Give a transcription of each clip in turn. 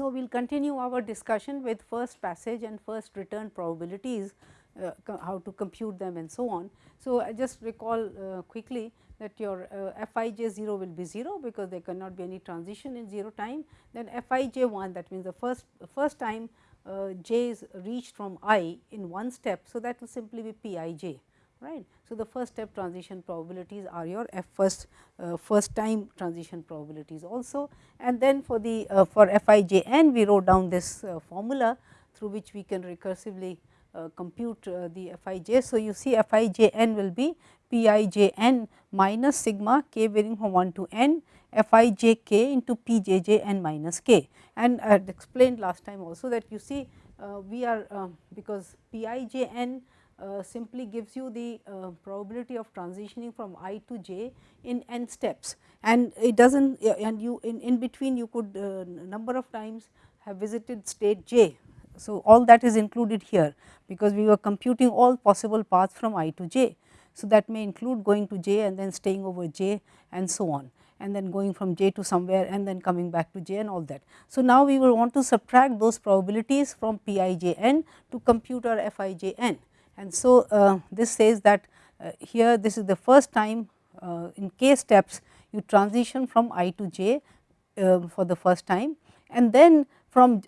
So, we will continue our discussion with first passage and first return probabilities, uh, how to compute them and so on. So, I just recall uh, quickly that your uh, f i j 0 will be 0 because there cannot be any transition in 0 time. Then f i j 1 that means the first first time uh, j is reached from i in one step. So, that will simply be p i j right. So, the first step transition probabilities are your f first uh, first time transition probabilities also and then for the uh, for f i j n we wrote down this uh, formula through which we can recursively uh, compute uh, the f i j. So, you see f i j n will be p i j n minus sigma k varying from 1 to n f i j k into p j j n minus k and I had explained last time also that you see uh, we are because p i j n uh, simply gives you the uh, probability of transitioning from i to j in n steps and it does not and you in, in between you could uh, number of times have visited state j. So, all that is included here because we were computing all possible paths from i to j. So, that may include going to j and then staying over j and so on and then going from j to somewhere and then coming back to j and all that. So, now we will want to subtract those probabilities from p i j n to compute our f i j n and so, uh, this says that uh, here this is the first time uh, in k steps you transition from i to j for the first time and then from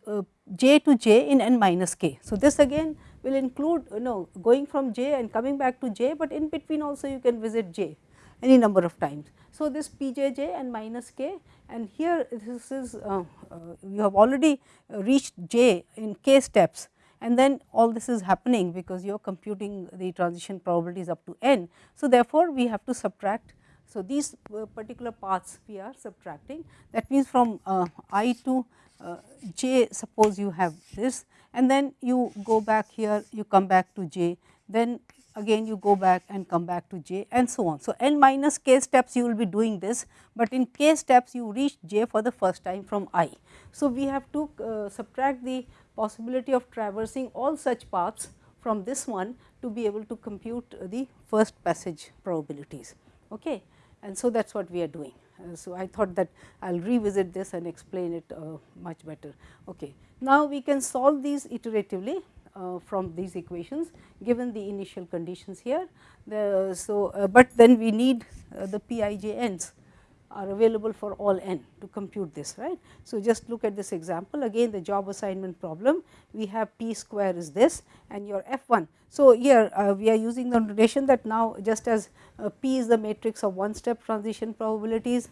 j to j in n minus k. So, this again will include you know going from j and coming back to j, but in between also you can visit j any number of times. So, this p j j and minus k and here this is uh, uh, you have already reached j in k steps and then all this is happening because you are computing the transition probabilities up to n. So, therefore, we have to subtract. So, these uh, particular paths we are subtracting that means from uh, i to uh, j suppose you have this and then you go back here you come back to j then again you go back and come back to j and so on. So, n minus k steps you will be doing this, but in k steps you reach j for the first time from i. So, we have to uh, subtract the possibility of traversing all such paths from this one to be able to compute the first passage probabilities. Okay. And so, that is what we are doing. Uh, so, I thought that I will revisit this and explain it uh, much better. Okay. Now, we can solve these iteratively uh, from these equations given the initial conditions here. The, so, uh, but then we need uh, the p i j n's are available for all n to compute this right. So, just look at this example again the job assignment problem we have p square is this and your f 1. So, here uh, we are using the notation that now just as uh, p is the matrix of one step transition probabilities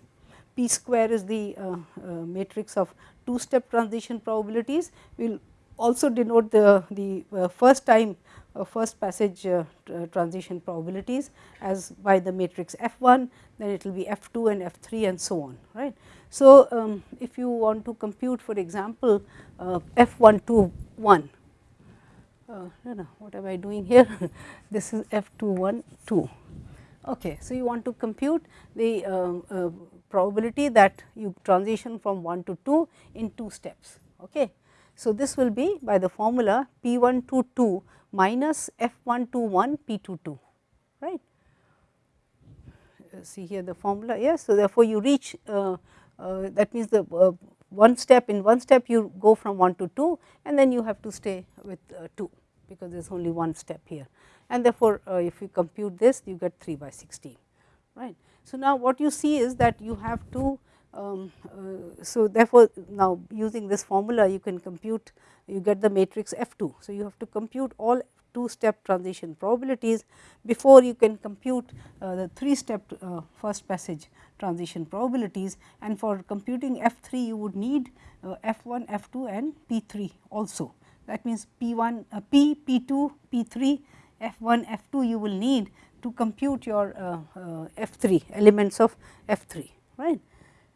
p square is the uh, uh matrix of two step transition probabilities we will also denote the, the uh, first time first passage uh, transition probabilities as by the matrix F 1, then it will be F 2 and F 3 and so on right. So, um, if you want to compute for example, uh, F 1 2 1, uh, no, no, what am I doing here? this is F 2 1 2. Okay. So, you want to compute the uh, uh, probability that you transition from 1 to 2 in 2 steps. Okay. So, this will be by the formula P 1 2 2 minus f 1 2 1 p 2 2 right. See here the formula yes. So, therefore, you reach uh, uh, that means the uh, one step in one step you go from 1 to 2 and then you have to stay with uh, 2 because there is only one step here and therefore, uh, if you compute this you get 3 by 16 right. So, now what you see is that you have to um, uh, so therefore, now using this formula you can compute you get the matrix F 2. So, you have to compute all two step transition probabilities before you can compute uh, the three step uh, first passage transition probabilities and for computing F 3 you would need uh, F 1, F 2 and P 3 also. That means, P 1 uh, P, P 2, P 3, F 1, F 2 you will need to compute your uh, F 3 elements of F 3 right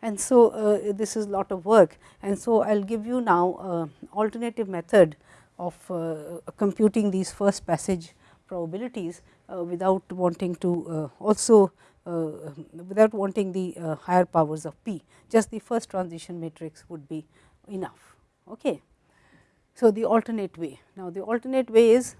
and so uh, this is a lot of work and so I will give you now uh, alternative method of uh, computing these first passage probabilities uh, without wanting to also without wanting the higher powers of p just the first transition matrix would be enough. Okay. So, the alternate way now the alternate way is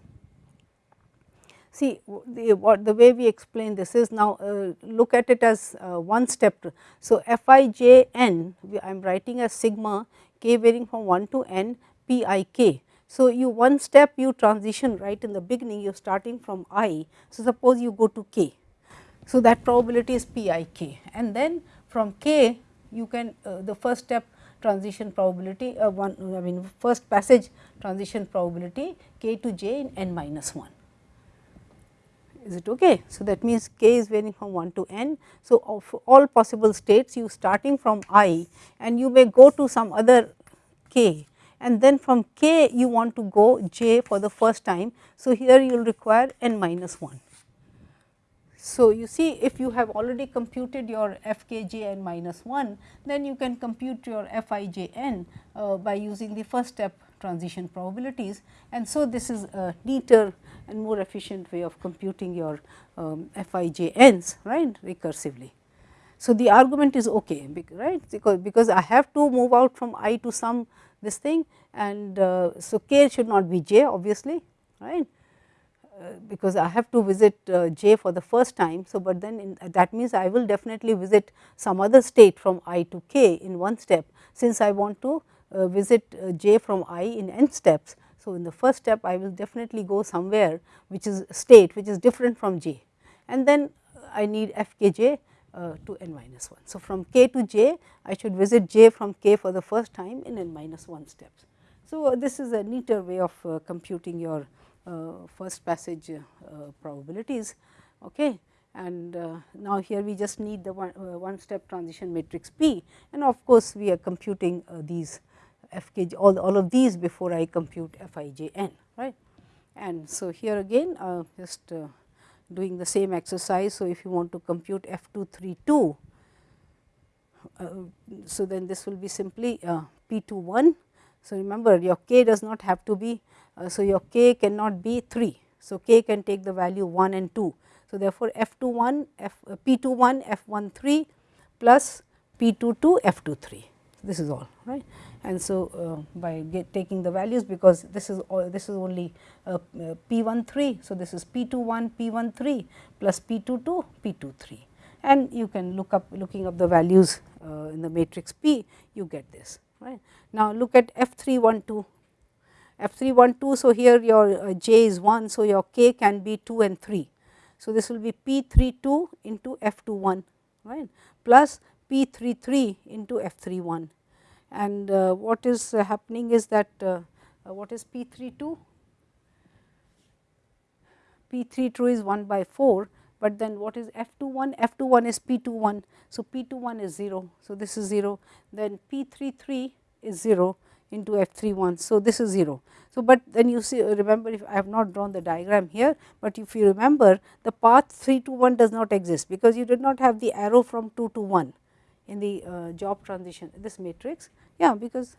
See the what the way we explain this is now uh, look at it as uh, one step. So, f i j n I am writing as sigma k varying from 1 to n p i k. So, you one step you transition right in the beginning you are starting from i. So, suppose you go to k. So, that probability is p i k and then from k you can uh, the first step transition probability uh, one I mean first passage transition probability k to j in n minus 1 is it okay. So, that means k is varying from 1 to n. So, of all possible states you starting from i and you may go to some other k and then from k you want to go j for the first time. So, here you will require n minus 1. So, you see if you have already computed your f k j n minus 1, then you can compute your f i j n uh, by using the first step transition probabilities and so this is a neater and more efficient way of computing your um, Fijns right recursively. So, the argument is okay right because, because I have to move out from i to some this thing and uh, so k should not be j obviously right uh, because I have to visit uh, j for the first time. So, but then in, that means I will definitely visit some other state from i to k in one step since I want to visit uh, j from i in n steps. So, in the first step I will definitely go somewhere which is state which is different from j and then I need f k j uh, to n minus 1. So, from k to j I should visit j from k for the first time in n minus 1 steps. So, uh, this is a neater way of uh, computing your uh, first passage uh, probabilities. Okay. And uh, now, here we just need the one, one step transition matrix P and of course, we are computing these f k j all, all of these before I compute f i j n right. And so, here again uh, just uh, doing the same exercise. So, if you want to compute f 2 3 2, uh, so then this will be simply uh, p 2 1. So, remember your k does not have to be, uh, so your k cannot be 3. So, k can take the value 1 and 2. So, therefore, f 2 1 f uh, p 2 1 f 1 3 plus p 2 2 f 2 3 this is all right and so uh, by taking the values because this is all this is only uh, uh, p 1 3. So, this is p 2 1 p 1 3 plus p 2 2 p 2 3 and you can look up looking up the values uh, in the matrix P you get this right. Now, look at f 3 1 2 f 3 1 2. So, here your uh, j is 1. So, your k can be 2 and 3. So, this will be p 3 2 into f 2 1 right plus p 3 3 into f 3 1 and uh, what is uh, happening is that uh, what is p 3 2? p 3 2 is 1 by 4, but then what is f 2 1? f 2 1 is p 2 1. So, p 2 1 is 0. So, this is 0 then p 3 3 is 0 into f 3 1. So, this is 0. So, but then you see remember if I have not drawn the diagram here, but if you remember the path 3 to 1 does not exist because you did not have the arrow from 2 to 1 in the uh, job transition this matrix yeah because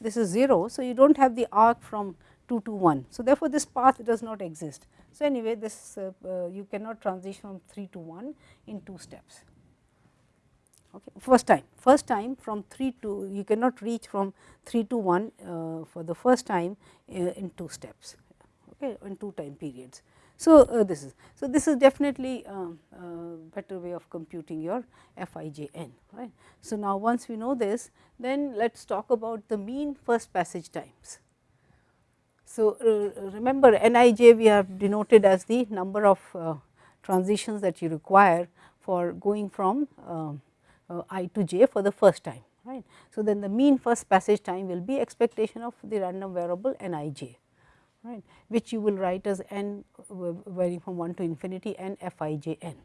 this is 0. So, you do not have the arc from 2 to 1. So, therefore, this path does not exist. So, anyway this uh, uh, you cannot transition from 3 to 1 in 2 steps. Okay. First time, first time from 3 to you cannot reach from 3 to 1 uh, for the first time uh, in 2 steps okay, in 2 time periods. So, uh, this is so this is definitely a um, uh, better way of computing your Fijn right. So, now once we know this then let us talk about the mean first passage times. So, uh, remember Nij we have denoted as the number of uh, transitions that you require for going from um, uh, i to j for the first time right. So, then the mean first passage time will be expectation of the random variable Nij right, which you will write as n varying from 1 to infinity n f i j n.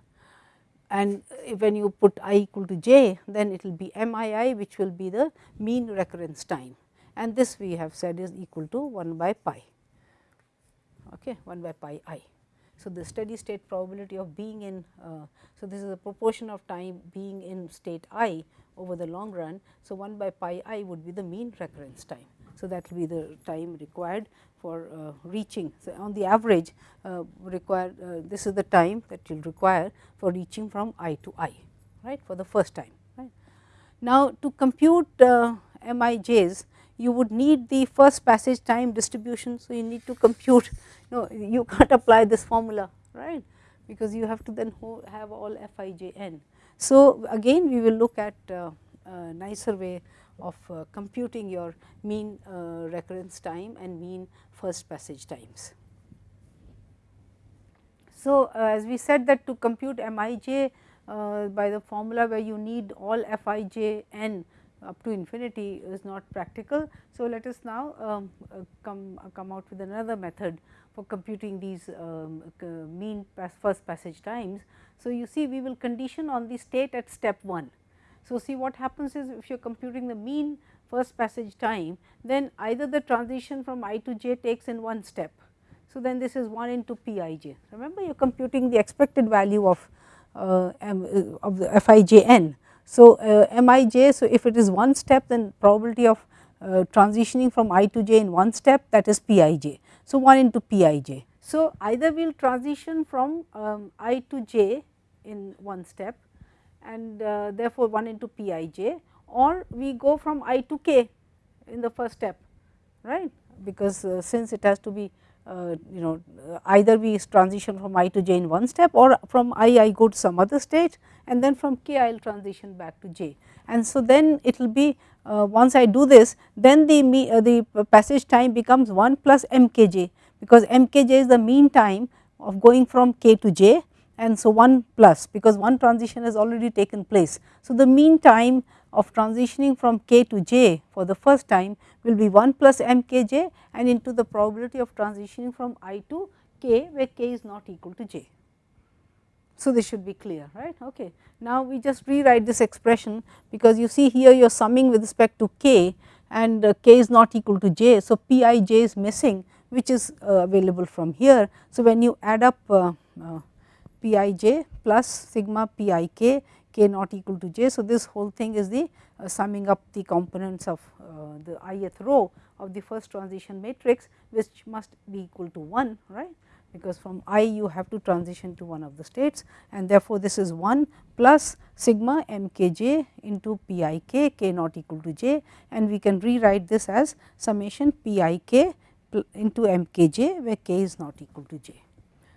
And when you put i equal to j, then it will be m i i which will be the mean recurrence time and this we have said is equal to 1 by pi, okay, 1 by pi i. So, the steady state probability of being in, uh, so this is a proportion of time being in state i over the long run. So, 1 by pi i would be the mean recurrence time. So, that will be the time required for uh, reaching. So, on the average uh, require uh, this is the time that you will require for reaching from i to i right for the first time. Right. Now, to compute MIJs you would need the first passage time distribution. So, you need to compute you know you can't apply this formula right because you have to then have all Fijn. So, again we will look at a nicer way of uh, computing your mean uh, recurrence time and mean first passage times. So, uh, as we said that to compute Mij by the formula where you need all Fij n up to infinity is not practical. So, let us now um, come come out with another method for computing these um, mean pass first passage times. So, you see we will condition on the state at step 1. So, see what happens is if you are computing the mean first passage time, then either the transition from i to j takes in one step. So, then this is 1 into p i j. Remember you are computing the expected value of uh, m, uh, of the f i j n. So, uh, m i j, so if it is one step then probability of uh, transitioning from i to j in one step that is p i j. So, 1 into p i j. So, either we will transition from um, i to j in one step and uh, therefore, 1 into p i j or we go from i to k in the first step right because uh, since it has to be uh, you know either we transition from i to j in one step or from i I go to some other state and then from k I will transition back to j. And so, then it will be uh, once I do this then the me, uh, the passage time becomes 1 plus m k j because m k j is the mean time of going from k to j and so 1 plus because one transition has already taken place. So, the mean time of transitioning from k to j for the first time will be 1 plus m k j and into the probability of transitioning from i to k where k is not equal to j. So, this should be clear right. Okay. Now, we just rewrite this expression because you see here you are summing with respect to k and uh, k is not equal to j. So, p i j is missing which is uh, available from here. So, when you add up uh, uh p i j plus sigma p i k k not equal to j. So, this whole thing is the uh, summing up the components of uh, the ith row of the first transition matrix which must be equal to 1 right because from i you have to transition to one of the states and therefore, this is 1 plus sigma m k j into p i k k not equal to j and we can rewrite this as summation p i k into m k j where k is not equal to j.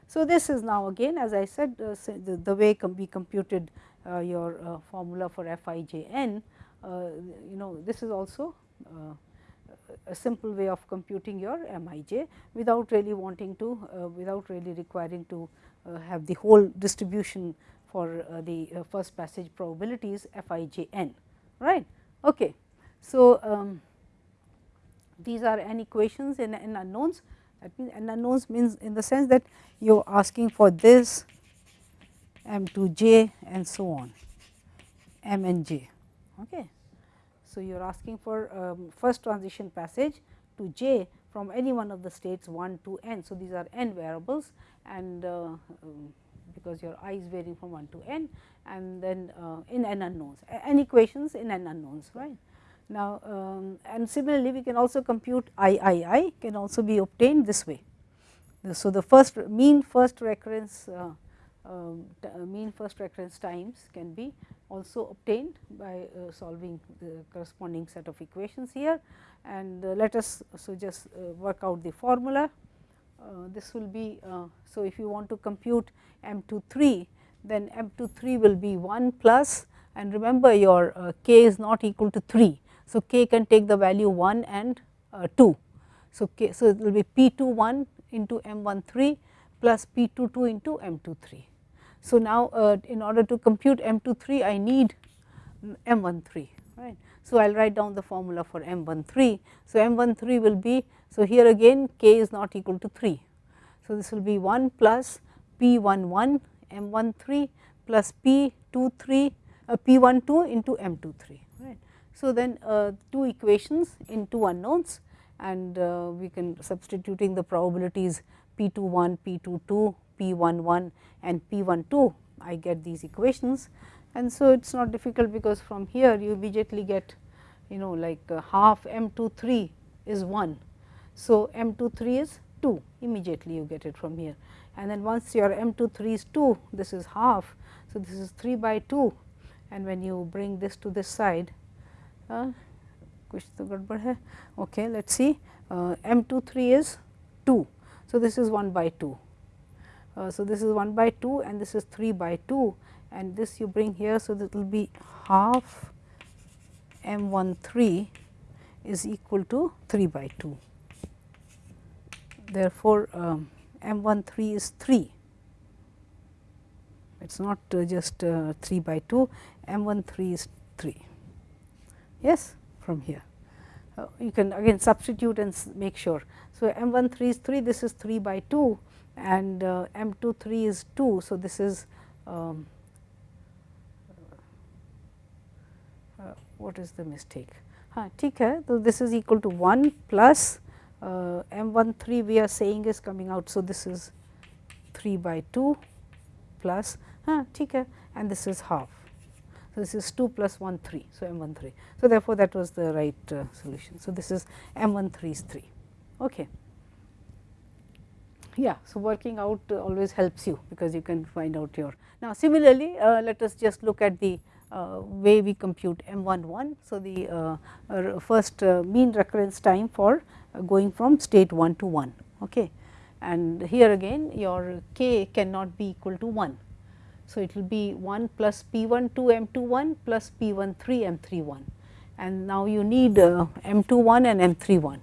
So, this is now again as I said uh, the, the, way com we computed uh, your uh, formula for f i j n uh, you know this is also uh, a simple way of computing your m i j without really wanting to uh, without really requiring to have the whole distribution for the first passage probabilities f i j n right. Okay. So, um, these are n equations in, in unknowns that means n unknowns means in the sense that you are asking for this m to j and so on m and j. Okay. So, you are asking for um, first transition passage to j from any one of the states 1 to n. So, these are n variables and uh, um, because your i is varying from 1 to n and then uh, in n unknowns n equations in n unknowns right. Now, um, and similarly we can also compute I I I can also be obtained this way. So, the first mean first recurrence uh, um, uh, mean first recurrence times can be also obtained by uh, solving the corresponding set of equations here and uh, let us so just uh, work out the formula. Uh, this will be so if you want to compute m 2 3 then m 2 3 will be 1 plus and remember your k is not equal to 3 so, k can take the value 1 and uh, 2. So, k, so it will be p 2 1 into m 1 3 plus p 2 2 into m 2 3. So, now uh, in order to compute m 2 3 I need m 1 3 right. So, I will write down the formula for m 1 3. So, m 1 3 will be so here again k is not equal to 3. So, this will be 1 plus p 1 1 m 1 3 plus p 2 3 uh, p 1 2 into m 2 3 right. So, then uh, two equations in two unknowns and uh, we can substituting the probabilities p 2 1, p 2 2, p 1 1 and p 1 2 I get these equations. And so, it is not difficult because from here you immediately get you know like uh, half m 2 3 is 1. So, m 2 3 is 2 immediately you get it from here and then once your m 2 3 is 2 this is half. So, this is 3 by 2 and when you bring this to this side कुछ तो गड़बड़ है okay let us see uh, m 2 3 is 2 so this is 1 by 2 uh, so this is 1 by 2 and this is 3 by 2 and this you bring here so that will be half m 1 3 is equal to 3 by 2. Therefore, um, m 1 3 is 3 it is not uh, just uh, 3 by 2 m 1 3 is 3 yes from here. Uh, you can again substitute and make sure. So, M 1 3 is 3 this is 3 by 2 and uh, M 2 3 is 2. So, this is um, uh, what is the mistake? Huh, so, this is equal to 1 plus uh, M 1 3 we are saying is coming out. So, this is 3 by 2 plus huh, and this is half. So, this is 2 plus 1 3. So, m 1 3. So, therefore, that was the right uh, solution. So, this is m 1 3 is 3. Okay. Yeah, so working out uh, always helps you because you can find out your. Now, similarly, uh, let us just look at the uh, way we compute m 1 1. So, the uh, uh, first mean recurrence time for going from state 1 to 1. Okay. And here again your k cannot be equal to 1 so, it will be 1 plus P 1 2 M 2 1 plus P 1 3 M 3 1 and now you need uh, M 2 1 and M 3 1.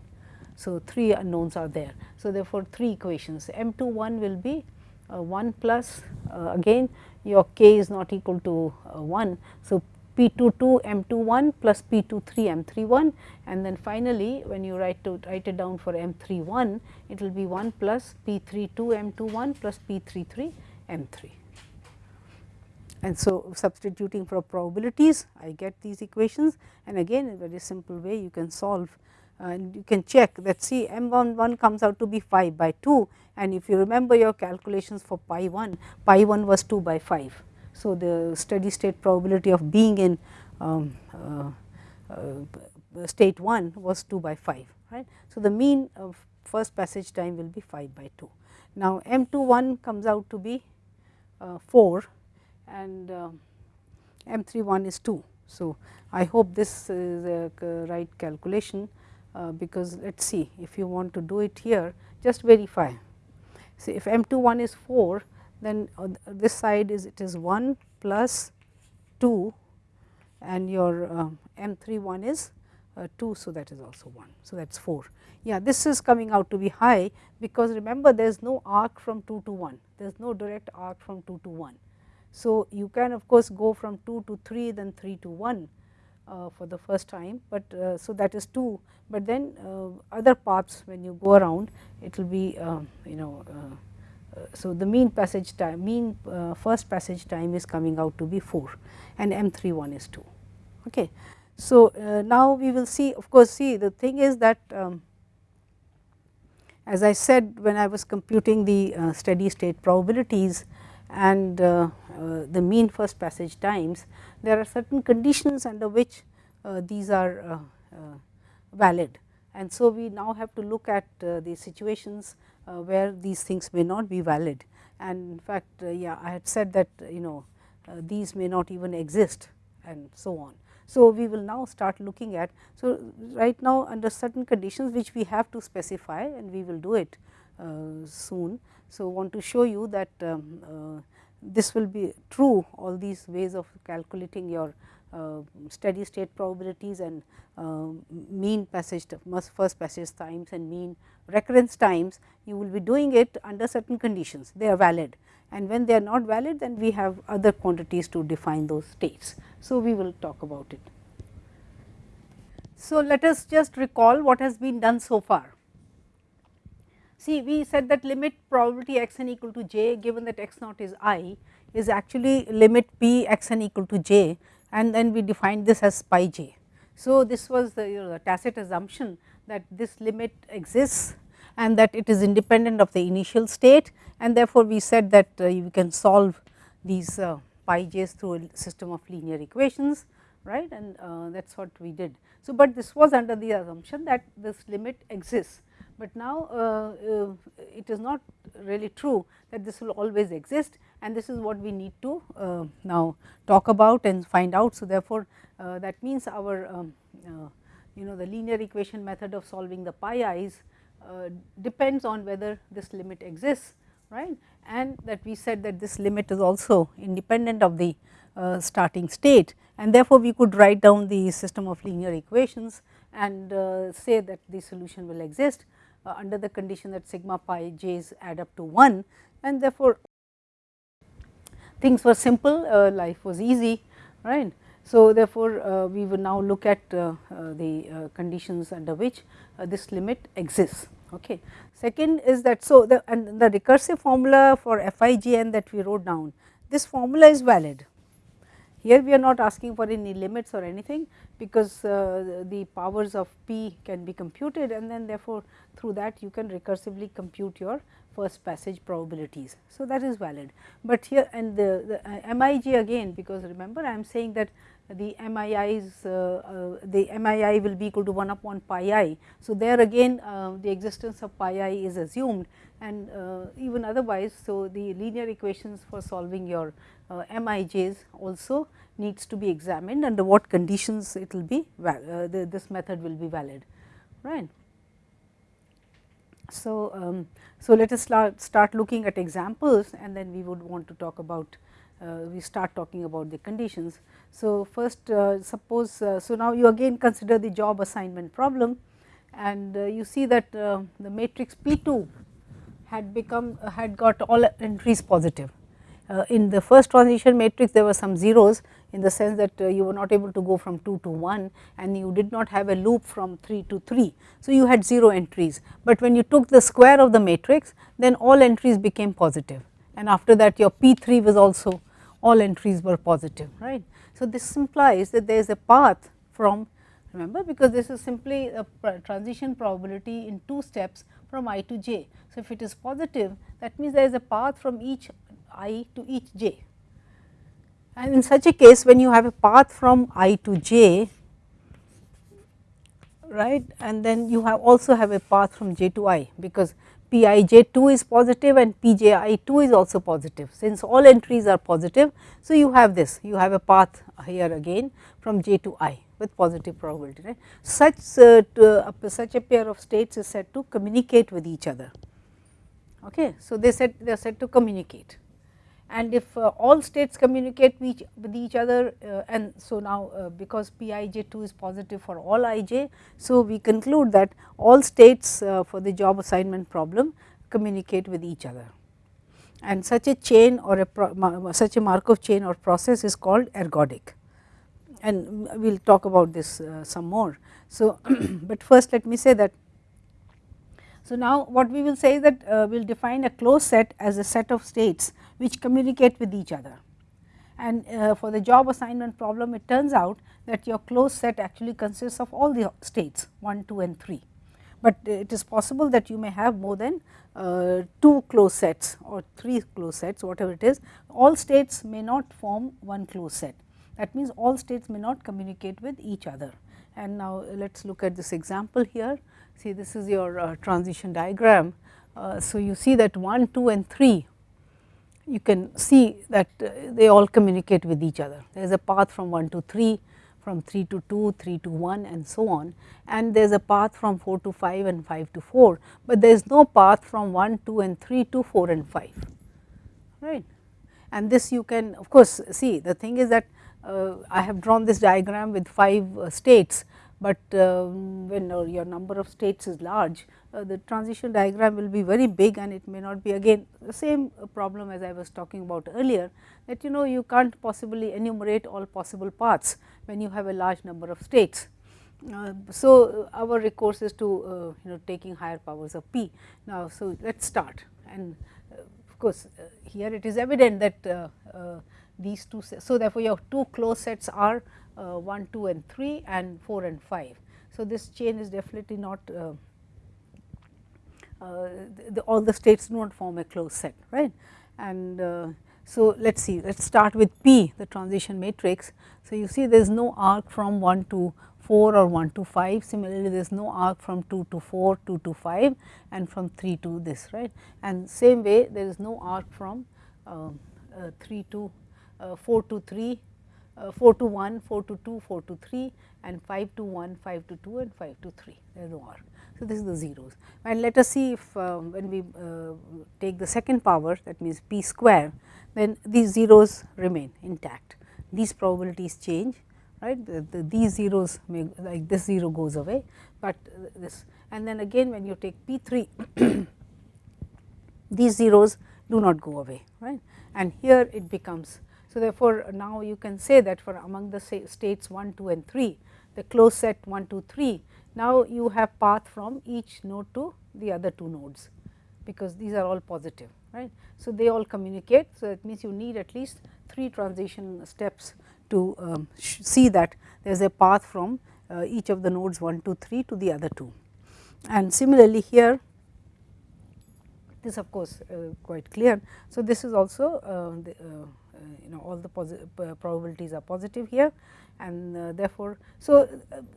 So, 3 unknowns are there. So, therefore, 3 equations M 2 1 will be uh, 1 plus uh, again your k is not equal to uh, 1. So, P 2 2 M 2 1 plus P 2 3 M 3 1 and then finally, when you write to write it down for M 3 1 it will be 1 plus P 3 2 M 2 1 plus P 3 3 M 3. And so, substituting for probabilities I get these equations and again in a very simple way you can solve uh, and you can check that see m 1 1 comes out to be 5 by 2 and if you remember your calculations for pi 1, pi 1 was 2 by 5. So, the steady state probability of being in um, uh, uh, state 1 was 2 by 5 right. So, the mean of first passage time will be 5 by 2. Now, m 2 1 comes out to be uh, 4 and uh, M 3 1 is 2. So, I hope this is a right calculation uh, because let us see if you want to do it here just verify. See if M 2 1 is 4 then this side is it is 1 plus 2 and your uh, M 3 1 is uh, 2. So, that is also 1. So, that is 4. Yeah, this is coming out to be high because remember there is no arc from 2 to 1, there is no direct arc from 2 to 1. So, you can of course, go from 2 to 3 then 3 to 1 uh, for the first time, but uh, so that is 2, but then uh, other paths when you go around it will be um, you know. Uh, uh, so, the mean passage time mean uh, first passage time is coming out to be 4 and M 3 1 is 2. Okay. So, now we will see of course, see the thing is that um, as I said when I was computing the steady state probabilities and the mean first passage times, there are certain conditions under which uh, these are valid. And so, we now have to look at the situations where these things may not be valid and in fact, yeah I had said that you know these may not even exist and so on. So, we will now start looking at. So, right now under certain conditions which we have to specify and we will do it uh, soon. So, want to show you that um, uh, this will be true all these ways of calculating your uh, steady state probabilities and uh, mean passage first passage times and mean recurrence times you will be doing it under certain conditions they are valid and when they are not valid then we have other quantities to define those states. So, we will talk about it. So, let us just recall what has been done so far. See we said that limit probability x n equal to j given that x naught is i is actually limit p x n equal to j and then we defined this as pi j. So, this was the, you know, tacit assumption that this limit exists and that it is independent of the initial state and therefore, we said that uh, you can solve these uh, pi j's through a system of linear equations right and uh, that is what we did. So, but this was under the assumption that this limit exists but now uh, uh, it is not really true that this will always exist and this is what we need to uh, now talk about and find out. So, therefore, that means our um, you know the linear equation method of solving the pi i's depends on whether this limit exists right and that we said that this limit is also independent of the uh, starting state and therefore, we could write down the system of linear equations and uh, say that the solution will exist uh, under the condition that sigma pi j's add up to 1 and therefore, things were simple uh, life was easy right. So, therefore, uh, we will now look at uh, uh, the conditions under which this limit exists. Okay. Second is that so the and the recursive formula for Fijn that we wrote down this formula is valid here we are not asking for any limits or anything because uh, the powers of p can be computed and then therefore, through that you can recursively compute your first passage probabilities. So, that is valid, but here and the, the uh, MIG again because remember I am saying that the MII's uh, uh, the MII will be equal to 1 upon pi i. So, there again uh, the existence of pi i is assumed and uh, even otherwise. So, the linear equations for solving your uh, MIJs also needs to be examined under what conditions it will be uh, the, this method will be valid right. So, um, so let us start, start looking at examples and then we would want to talk about uh, we start talking about the conditions. So, first uh, suppose uh, so now you again consider the job assignment problem and uh, you see that the matrix P 2 had become had got all entries positive. In the first transition matrix there were some zeros in the sense that uh, you were not able to go from 2 to 1 and you did not have a loop from 3 to 3. So, you had 0 entries, but when you took the square of the matrix then all entries became positive and after that your P 3 was also all entries were positive right. So, this implies that there is a path from remember because this is simply a transition probability in two steps from i to j. So, if it is positive that means there is a path from each i to each j and in such a case when you have a path from i to j right and then you have also have a path from j to i because p i j 2 is positive and p j i 2 is also positive since all entries are positive. So, you have this you have a path here again from j to i with positive probability right. Such uh, to, uh, such a pair of states is said to communicate with each other. Okay. So, they said they are said to communicate and if uh, all states communicate with each, with each other uh, and so now uh, because Pij2 is positive for all ij. So, we conclude that all states uh, for the job assignment problem communicate with each other and such a chain or a such a Markov chain or process is called ergodic and we will talk about this uh, some more. So, but first let me say that so, now what we will say that uh, we will define a closed set as a set of states which communicate with each other. And uh, for the job assignment problem it turns out that your closed set actually consists of all the states 1, 2 and 3. But it is possible that you may have more than uh, 2 closed sets or 3 closed sets whatever it is all states may not form one closed set. That means all states may not communicate with each other. And now let us look at this example here see this is your uh, transition diagram. Uh, so, you see that 1, 2 and 3 you can see that uh, they all communicate with each other. There is a path from 1 to 3, from 3 to 2, 3 to 1 and so on and there is a path from 4 to 5 and 5 to 4, but there is no path from 1, 2 and 3 to 4 and 5 right. And this you can of course see the thing is that uh, I have drawn this diagram with 5 uh, states but uh, when uh, your number of states is large uh, the transition diagram will be very big and it may not be again the same problem as I was talking about earlier that you know you can't possibly enumerate all possible paths when you have a large number of states. Uh, so, our recourse is to uh, you know taking higher powers of p. Now, so let us start and uh, of course, here it is evident that these two so therefore, your two closed sets are uh, 1, 2 and 3 and 4 and 5. So, this chain is definitely not uh, uh, the, all the states do not form a closed set right and uh, so let us see let us start with P the transition matrix. So, you see there is no arc from 1 to 4 or 1 to 5 similarly there is no arc from 2 to 4 2 to 5 and from 3 to this right and same way there is no arc from uh, uh, 3 to 4 to 3 uh, 4 to 1, 4 to 2, 4 to 3 and 5 to 1, 5 to 2 and 5 to 3 there is no arc. So, this is the zeros. And let us see if uh, when we uh, take the second power that means p square then these zeros remain intact. These probabilities change right? The, the, these zeros may like this 0 goes away, but this. And then again when you take P 3 these zeros do not go away right? And here it becomes. So, therefore, now you can say that for among the states 1, 2 and 3 the closed set 1, 2, 3 now you have path from each node to the other two nodes because these are all positive right. So, they all communicate. So, it means you need at least 3 transition steps to um, see that there is a path from uh, each of the nodes 1, 2, 3 to the other two. And similarly, here this of course, uh, quite clear. So, this is also uh, the, uh, you know all the probabilities are positive here. And therefore, so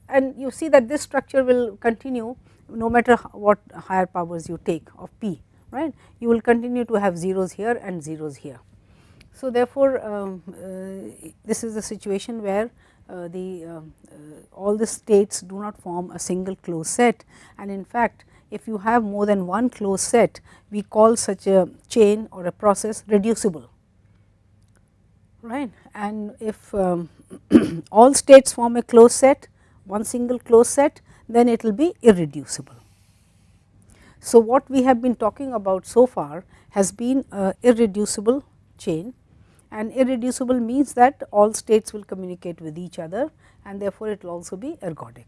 and you see that this structure will continue no matter what higher powers you take of p right? You will continue to have zeros here and zeros here. So, therefore, um, uh, this is a situation where uh, the uh, all the states do not form a single closed set. And in fact, if you have more than one closed set we call such a chain or a process reducible right and if um, all states form a closed set one single closed set then it will be irreducible. So, what we have been talking about so far has been irreducible chain and irreducible means that all states will communicate with each other and therefore, it will also be ergodic.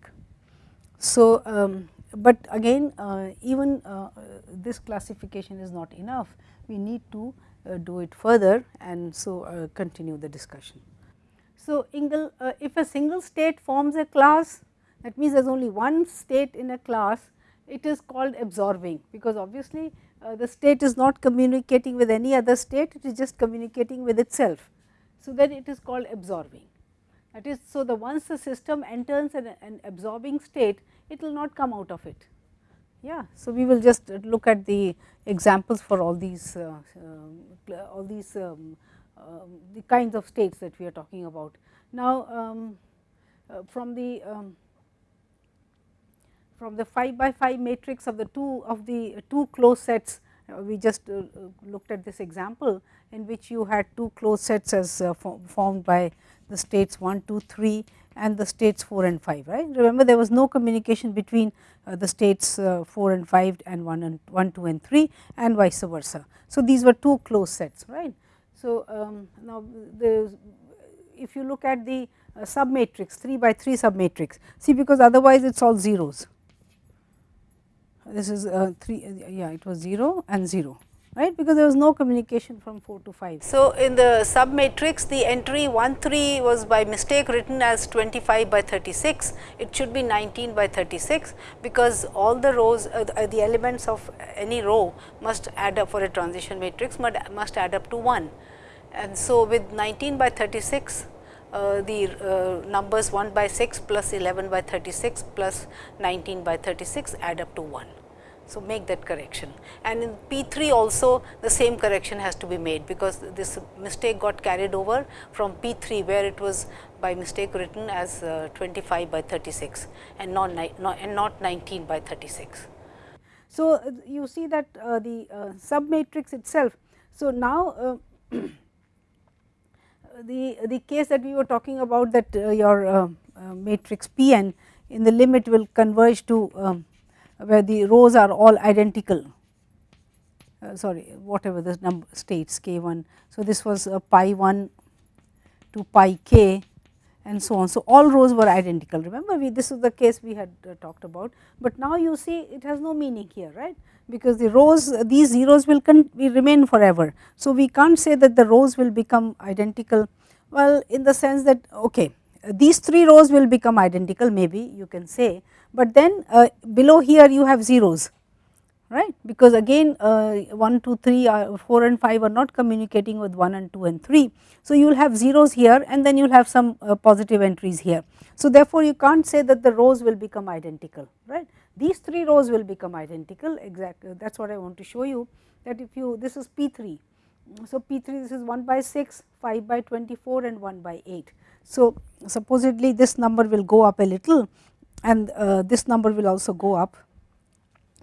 So, um, but again uh, even uh, this classification is not enough, we need to do it further and so uh, continue the discussion. So, Engel, uh, if a single state forms a class that means there is only one state in a class it is called absorbing because obviously uh, the state is not communicating with any other state it is just communicating with itself. So, then it is called absorbing that is so the once the system enters an, an absorbing state it will not come out of it. Yeah. So, we will just look at the examples for all these uh, uh, all these um, uh, the kinds of states that we are talking about. Now, um, uh, from the um, from the 5 by 5 matrix of the two of the two closed sets uh, we just uh, looked at this example in which you had two closed sets as formed by the states 1, 2, 3 and the states 4 and 5 right. Remember there was no communication between uh, the states uh, 4 and 5 and 1 and 1, 2 and 3 and vice versa. So, these were two closed sets right. So, um, now the if you look at the uh, submatrix 3 by 3 submatrix see because otherwise it is all zeros this is uh, 3 yeah it was 0 and 0 right because there was no communication from 4 to 5. So, in the sub matrix the entry 1 3 was by mistake written as 25 by 36 it should be 19 by 36 because all the rows uh, the, uh, elements of any row must add up for a transition matrix must add up to 1 and so with 19 by 36 uh, the uh, numbers 1 by 6 plus 11 by 36 plus 19 by 36 add up to 1. So, make that correction and in P 3 also the same correction has to be made because this mistake got carried over from P 3 where it was by mistake written as uh, 25 by 36 and not, and not 19 by 36. So, uh, you see that uh, the uh, sub matrix itself. So, now uh, the, the case that we were talking about that uh, your matrix P n in the limit will converge to um, where the rows are all identical uh, sorry whatever the number states k 1. So, this was uh, pi 1 to pi k and so on. So, all rows were identical remember we this is the case we had uh, talked about, but now you see it has no meaning here right because the rows these zeros will, will remain forever. So, we can't say that the rows will become identical well in the sense that okay these three rows will become identical maybe you can say, but then uh, below here you have zeros right? Because again uh, 1 2 3 uh, 4 and 5 are not communicating with 1 and 2 and 3 so you will have zeros here and then you will have some uh, positive entries here. So therefore you can't say that the rows will become identical right? These three rows will become identical. Exactly that is what i want to show you that if you this is p3 so p3 this is 1 by 6 5 by 24 and 1 by 8 so supposedly this number will go up a little and uh, this number will also go up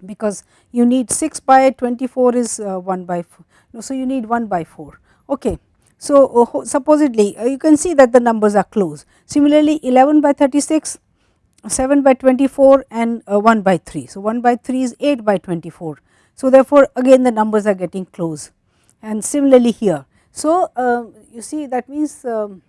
because you need 6 by 24 is uh, 1 by 4. So, you need 1 by 4. Okay. So, uh, supposedly uh, you can see that the numbers are close. Similarly, 11 by 36, 7 by 24 and uh, 1 by 3. So, 1 by 3 is 8 by 24. So, therefore, again the numbers are getting close and similarly here. So, uh, you see that means um,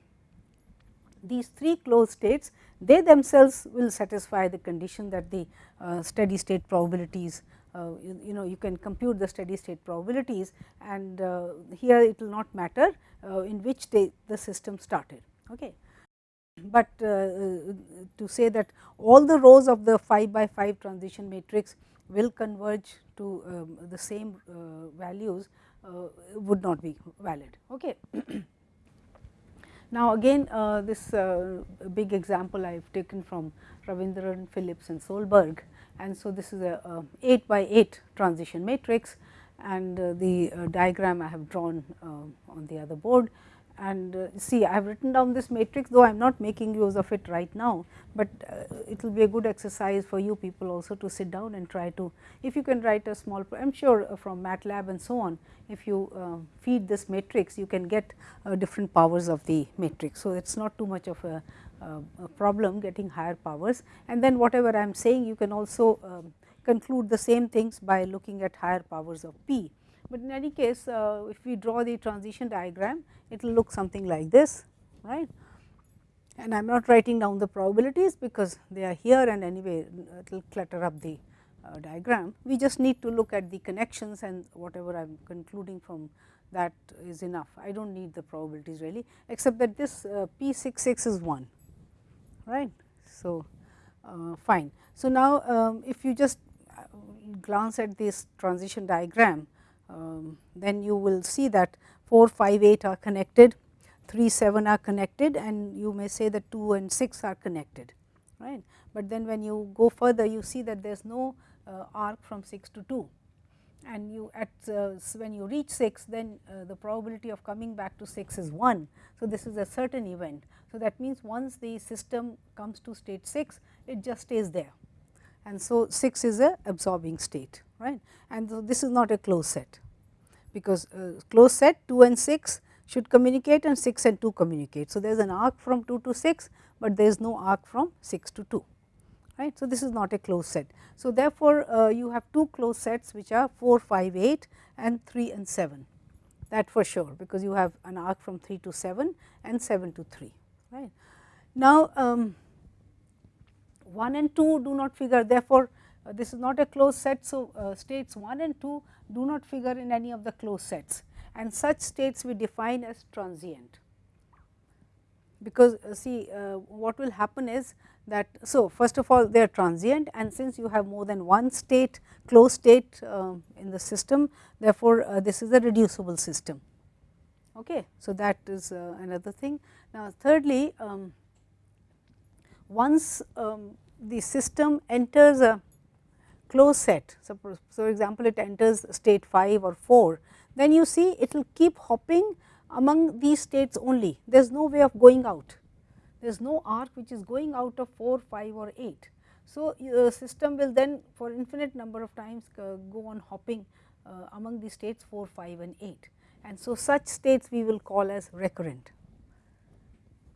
these three closed states they themselves will satisfy the condition that the uh, steady state probabilities uh, you, you, know you can compute the steady state probabilities and uh, here it will not matter uh, in which day the system started. Okay. But uh, uh, to say that all the rows of the 5 by 5 transition matrix will converge to um, the same values would not be valid. Okay. Now, again uh, this uh, big example I have taken from Ravindran, Phillips and Solberg. And so this is a, a 8 by 8 transition matrix. And uh, the uh, diagram I have drawn uh, on the other board and uh, see I have written down this matrix though I am not making use of it right now, but uh, it will be a good exercise for you people also to sit down and try to if you can write a small I am sure uh, from MATLAB and so on if you uh, feed this matrix you can get uh, different powers of the matrix. So, it is not too much of a, a, problem getting higher powers and then whatever I am saying you can also um, conclude the same things by looking at higher powers of p but in any case uh, if we draw the transition diagram it will look something like this right and I am not writing down the probabilities because they are here and anyway it will clutter up the uh, diagram. We just need to look at the connections and whatever I am concluding from that is enough. I do not need the probabilities really except that this uh, P 6 6 is 1 right. So, uh, fine. So, now um, if you just uh, glance at this transition diagram um, then you will see that 4, 5, 8 are connected, 3, 7 are connected and you may say that 2 and 6 are connected. right? But then when you go further you see that there is no uh, arc from 6 to 2 and you at uh, when you reach 6 then uh, the probability of coming back to 6 is 1. So, this is a certain event. So, that means once the system comes to state 6 it just stays there and so 6 is a absorbing state right and so this is not a closed set because uh, closed set 2 and 6 should communicate and 6 and 2 communicate. So, there is an arc from 2 to 6, but there is no arc from 6 to 2 right. So, this is not a closed set. So, therefore, uh, you have two closed sets which are 4, 5, 8 and 3 and 7 that for sure because you have an arc from 3 to 7 and 7 to 3 right. Now, um, 1 and 2 do not figure therefore, uh, this is not a closed set. So, uh, states 1 and 2 do not figure in any of the closed sets and such states we define as transient. Because uh, see what will happen is that, so first of all they are transient and since you have more than one state closed state in the system therefore, this is a reducible system. Okay. So, that is another thing. Now, thirdly, um, once um, the system enters a closed set. So, for example, it enters state 5 or 4, then you see it will keep hopping among these states only. There is no way of going out. There is no arc which is going out of 4, 5 or 8. So, the system will then for infinite number of times uh, go on hopping uh, among the states 4, 5 and 8. And so, such states we will call as recurrent,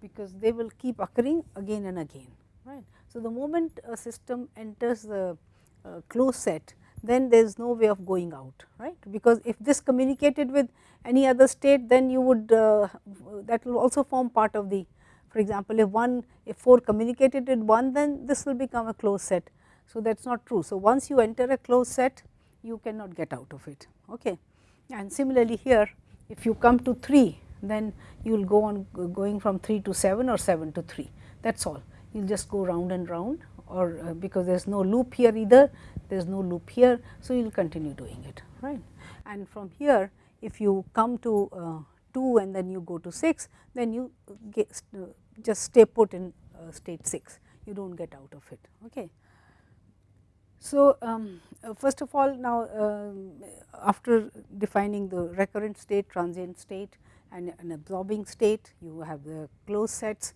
because they will keep occurring again and again. right. So, the moment a system enters the uh, closed set then there is no way of going out right because if this communicated with any other state then you would uh, that will also form part of the for example if one if 4 communicated with 1 then this will become a closed set so that is not true so once you enter a closed set you cannot get out of it okay and similarly here if you come to 3 then you will go on going from 3 to 7 or 7 to 3 that is all you will just go round and round or uh, because there is no loop here either, there is no loop here. So, you will continue doing it right. And from here if you come to uh, 2 and then you go to 6, then you get, uh, just stay put in uh, state 6, you do not get out of it. Okay. So, um, uh, first of all now um, after defining the recurrent state, transient state and an absorbing state, you have the closed sets.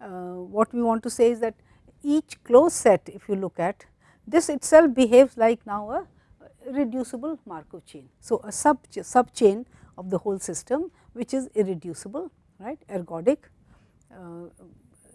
Uh, what we want to say is that each closed set if you look at this itself behaves like now a reducible Markov chain. So, a sub sub chain of the whole system which is irreducible right ergodic uh,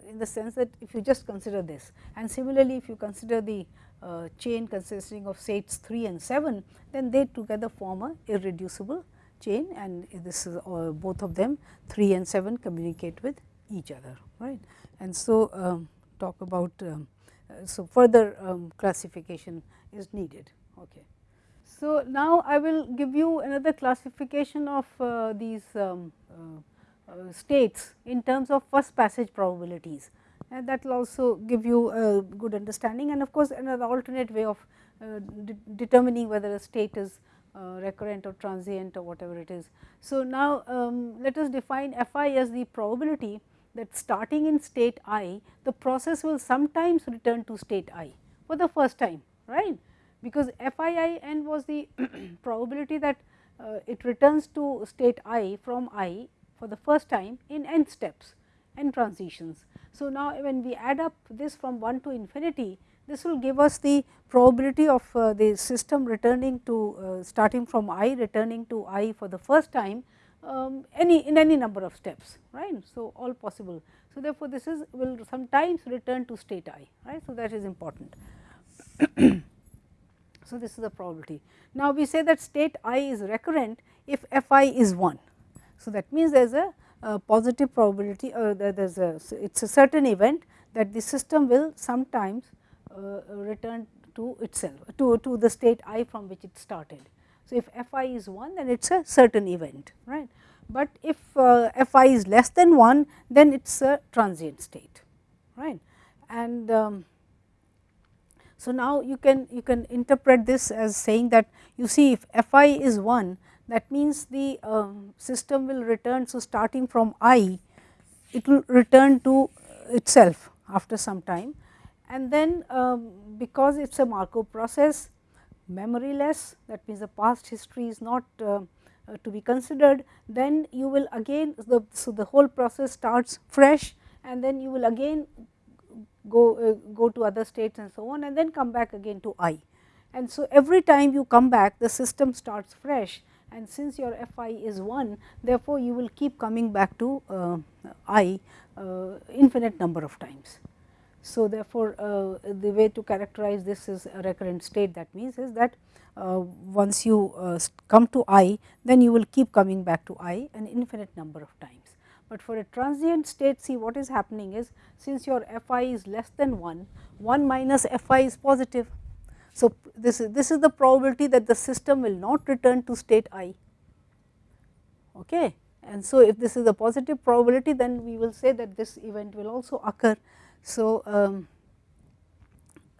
in the sense that if you just consider this and similarly if you consider the uh, chain consisting of states 3 and 7 then they together form a irreducible chain and this is uh, both of them 3 and 7 communicate with each other right? And so um, talk about um, uh, so further um, classification is needed okay. So now i will give you another classification of uh, these um, uh, uh, states in terms of first passage probabilities. And that will also give you a good understanding and of course, another alternate way of uh, de determining whether a state is uh, recurrent or transient or whatever it is. So, now um, let us define f i as the probability that starting in state i the process will sometimes return to state i for the first time right because f i i n was the probability that uh, it returns to state i from i for the first time in n steps n transitions. So, now when we add up this from 1 to infinity this will give us the probability of uh, the system returning to uh, starting from i returning to i for the first time um, any in any number of steps right. So, all possible. So, therefore, this is will sometimes return to state i right. So, that is important. so, this is the probability. Now, we say that state i is recurrent if f i is 1 so, that means there is a, positive probability uh, there is a it is a certain event that the system will sometimes return to itself to, to the state i from which it started. So, if f i is 1 then it is a certain event right, but if uh, f i is less than 1 then it is a transient state right. And um, so, now you can you can interpret this as saying that you see if f i is 1 that means the um, system will return. So, starting from i it will return to itself after some time and then um, because it is a Markov process memoryless that means the past history is not uh, uh, to be considered then you will again the, so the whole process starts fresh and then you will again go uh, go to other states and so on and then come back again to i and so every time you come back the system starts fresh and since your f i is 1 therefore, you will keep coming back to uh, i uh, infinite number of times. So, therefore, uh, the way to characterize this is a recurrent state that means is that uh, once you uh, come to i then you will keep coming back to i an infinite number of times. But for a transient state see what is happening is since your f i is less than 1, 1 minus f i is positive so, this is this is the probability that the system will not return to state i. Okay. And so, if this is a positive probability then we will say that this event will also occur. So, um,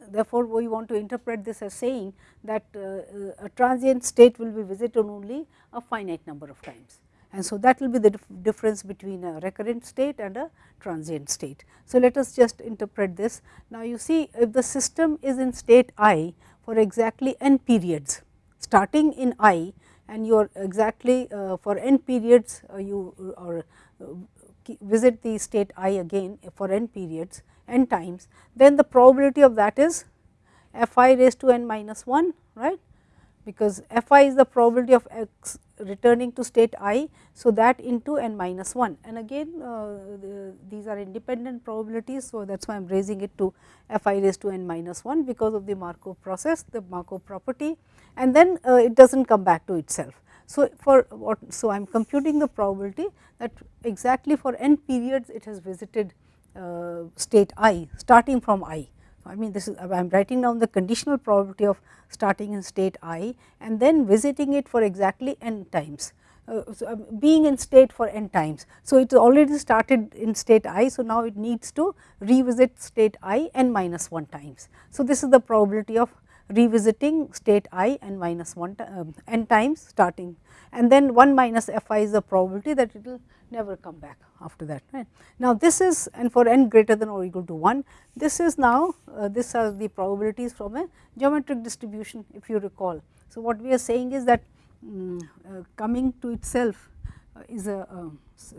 therefore, we want to interpret this as saying that uh, a transient state will be visited only a finite number of times and so that will be the dif difference between a recurrent state and a transient state. So, let us just interpret this. Now, you see if the system is in state i for exactly n periods starting in i and you are exactly uh, for n periods uh, you uh, or uh, visit the state i again for n periods n times then the probability of that is f i raised to n minus 1 right because f i is the probability of x returning to state i. So, that into n minus 1 and again uh, the, these are independent probabilities. So, that is why I am raising it to f i raised to n minus 1 because of the Markov process the Markov property and then uh, it does not come back to itself. So, for what so I am computing the probability that exactly for n periods it has visited state i starting from i. I mean this is I am writing down the conditional probability of starting in state i and then visiting it for exactly n times. Uh, so, uh, being in state for n times. So, it already started in state i. So, now it needs to revisit state i n minus 1 times. So, this is the probability of revisiting state i n minus 1 uh, n times starting and then 1 minus f i is the probability that it will never come back after that. Right. Now, this is and for n greater than or equal to 1, this is now uh, this are the probabilities from a geometric distribution if you recall. So, what we are saying is that um, uh, coming to itself uh, is a, a,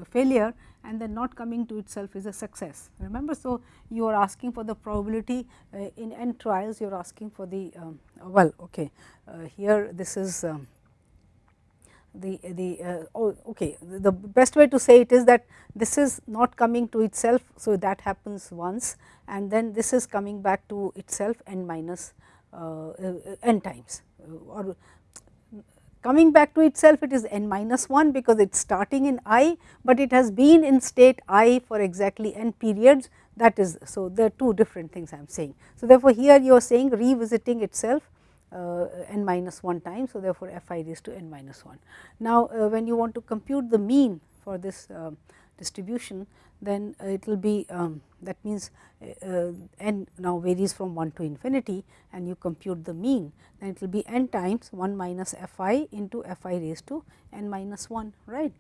failure and then not coming to itself is a success. Remember, so you are asking for the probability uh, in n trials you are asking for the um, well okay uh, here this is um, the, the uh, oh, okay the best way to say it is that this is not coming to itself. So, that happens once and then this is coming back to itself n minus uh, uh, n times or coming back to itself it is n minus 1 because it is starting in i, but it has been in state i for exactly n periods that is so there are two different things I am saying. So, therefore, here you are saying revisiting itself n minus 1 times. So, therefore, f i raised to n minus 1. Now, uh, when you want to compute the mean for this uh, distribution, then it will be um, that means n now varies from 1 to infinity and you compute the mean then it will be n times 1 minus f i into f i raised to n minus 1 right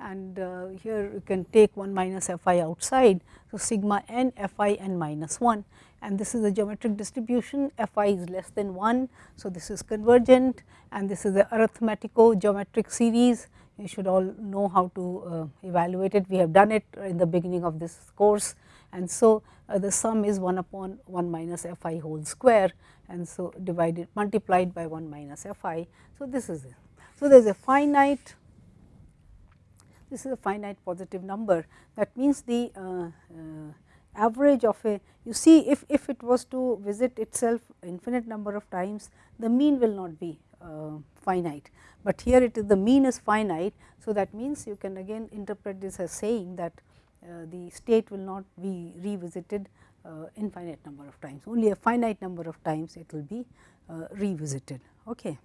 and uh, here you can take 1 minus f i outside. So, sigma n f i n minus 1 and this is the geometric distribution f i is less than 1. So, this is convergent and this is the arithmetico geometric series you should all know how to uh, evaluate it we have done it in the beginning of this course and so uh, the sum is 1 upon 1 minus f i whole square and so divided multiplied by 1 minus f i. So, this is it. So, there is a finite this is a finite positive number that means the uh, uh, average of a you see if, if it was to visit itself infinite number of times the mean will not be uh, finite, but here it is the mean is finite. So, that means you can again interpret this as saying that uh, the state will not be revisited uh, infinite number of times only a finite number of times it will be uh, revisited. Okay.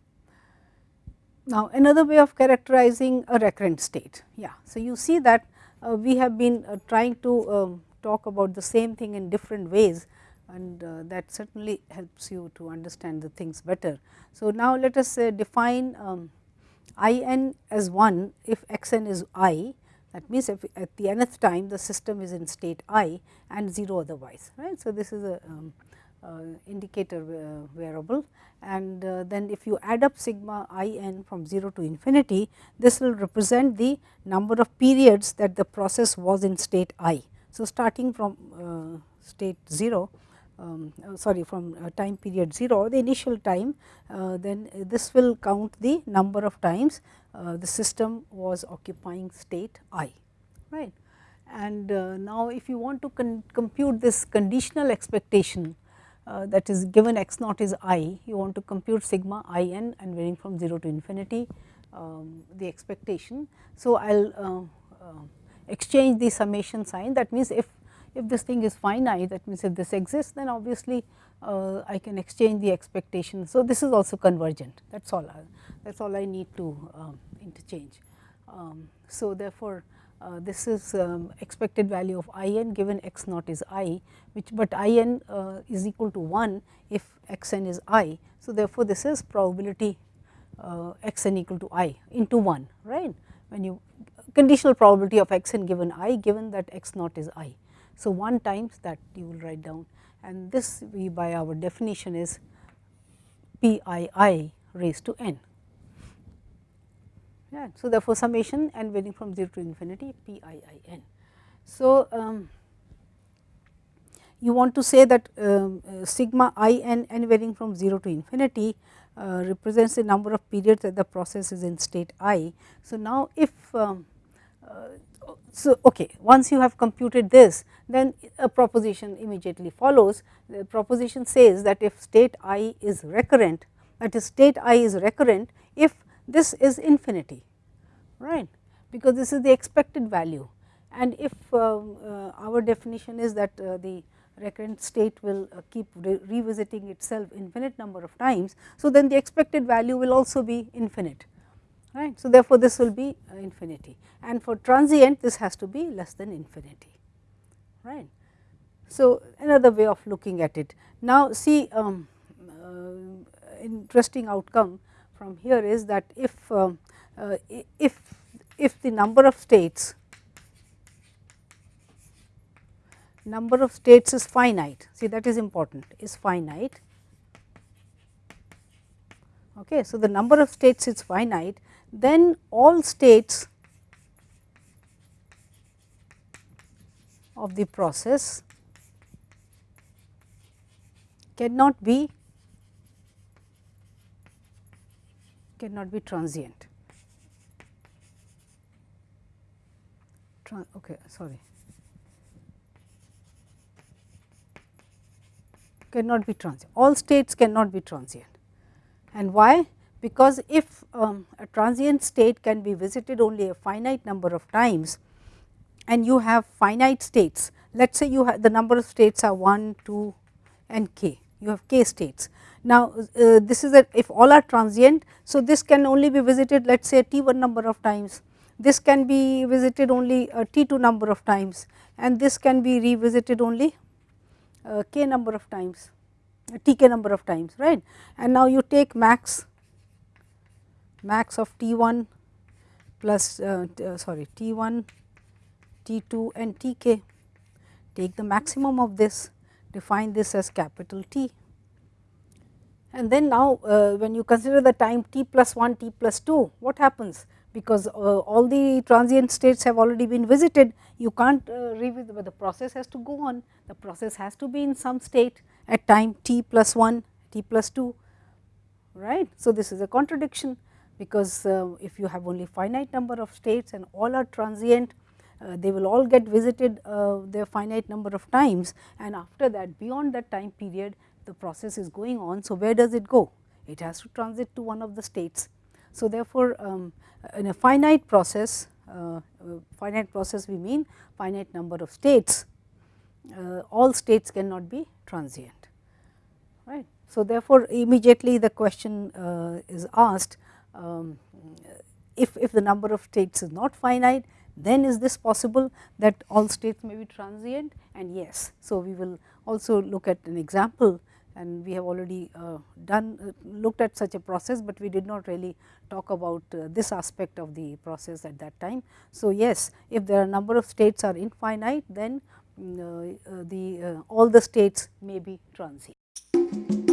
Now, another way of characterizing a recurrent state. Yeah. So, you see that uh, we have been uh, trying to um, talk about the same thing in different ways and uh, that certainly helps you to understand the things better. So, now let us uh, define um, i n as 1 if x n is i that means, if at the nth time the system is in state i and 0 otherwise right. So, this is a um, indicator uh, variable and uh, then if you add up sigma i n from 0 to infinity, this will represent the number of periods that the process was in state i. So, starting from state 0 um, uh, sorry from uh, time period 0 the initial time uh, then this will count the number of times the system was occupying state i right. And now if you want to compute this conditional expectation uh, that is given x naught is i, you want to compute sigma i n and varying from 0 to infinity um, the expectation. So, I will uh, uh, exchange the summation sign that means if, if this thing is finite that means if this exists then obviously uh, I can exchange the expectation. So, this is also convergent that is all that is all I need to um, interchange. Um, so, therefore, uh, this is um, expected value of i n given x naught is i which but i n uh, is equal to 1 if x n is i. So, therefore, this is probability uh, x n equal to i into 1 right when you conditional probability of x n given i given that x naught is i. So, 1 times that you will write down and this we by our definition is p i i raised to n. Yeah. So, therefore, summation and varying from 0 to infinity p i i n. So, um, you want to say that um, uh, sigma i n n varying from 0 to infinity uh, represents the number of periods that the process is in state i. So, now if um, uh, so okay once you have computed this then a proposition immediately follows. The proposition says that if state i is recurrent that is state i is recurrent if this is infinity right? Because this is the expected value. And if uh, uh, our definition is that uh, the recurrent state will uh, keep re revisiting itself infinite number of times. So, then the expected value will also be infinite right. So, therefore, this will be uh, infinity and for transient this has to be less than infinity right. So, another way of looking at it. Now, see um, uh, interesting outcome from here is that if uh, uh, if if the number of states number of states is finite see that is important is finite. Okay. So, the number of states is finite then all states of the process cannot be cannot be transient. Tran okay, sorry. Cannot be transient. All states cannot be transient. And why? Because if um, a transient state can be visited only a finite number of times and you have finite states let us say you have the number of states are 1 2 and k you have k states. Now uh, this is a if all are transient so this can only be visited let us say t 1 number of times. This can be visited only a t2 number of times and this can be revisited only uh, k number of times tk number of times right? And now you take max max of t1 plus uh, uh, sorry t1 t2 and tk take the maximum of this define this as capital T. And then now uh, when you consider the time t plus 1 t plus 2 what happens because uh, all the transient states have already been visited you can't uh, revisit but the process has to go on the process has to be in some state at time t plus 1 t plus 2 right. So, this is a contradiction because uh, if you have only finite number of states and all are transient uh, they will all get visited uh, their finite number of times and after that beyond that time period the process is going on. So, where does it go? It has to transit to one of the states. So, therefore, um, in a finite process, uh, finite process we mean finite number of states, uh, all states cannot be transient. right. So, therefore, immediately the question uh, is asked um, if, if the number of states is not finite then is this possible that all states may be transient and yes. So, we will also look at an example and we have already uh, done uh, looked at such a process, but we did not really talk about uh, this aspect of the process at that time. So, yes if there are number of states are infinite then mm, uh, uh, the uh, all the states may be transient.